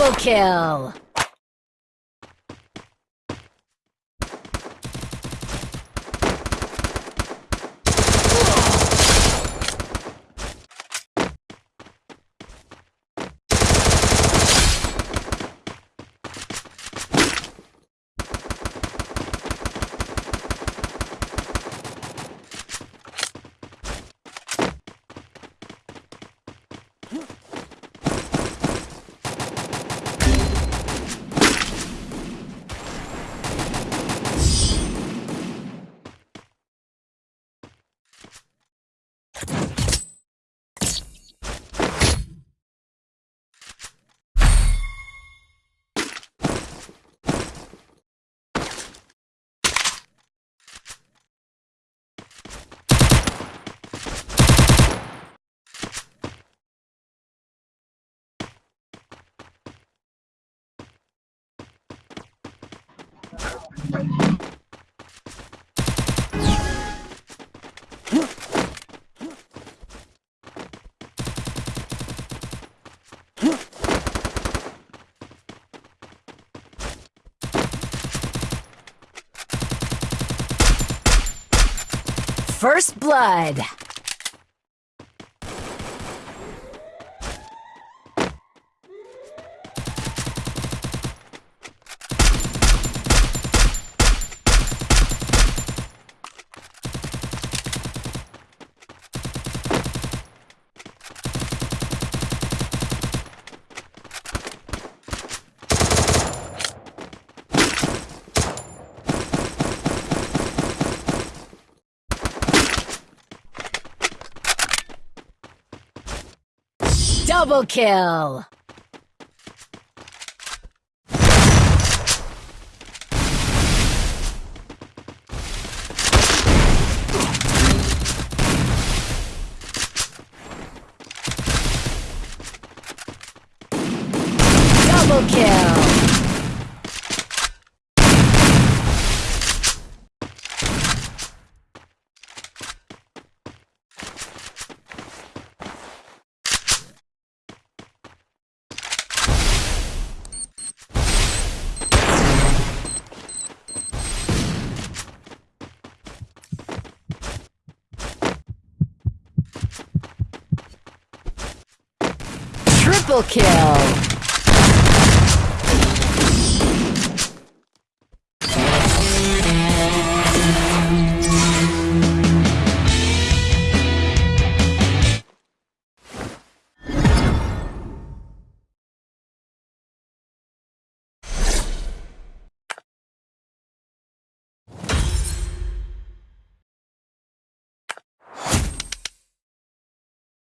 Double kill! First Blood. Double kill! Double kill! Triple kill!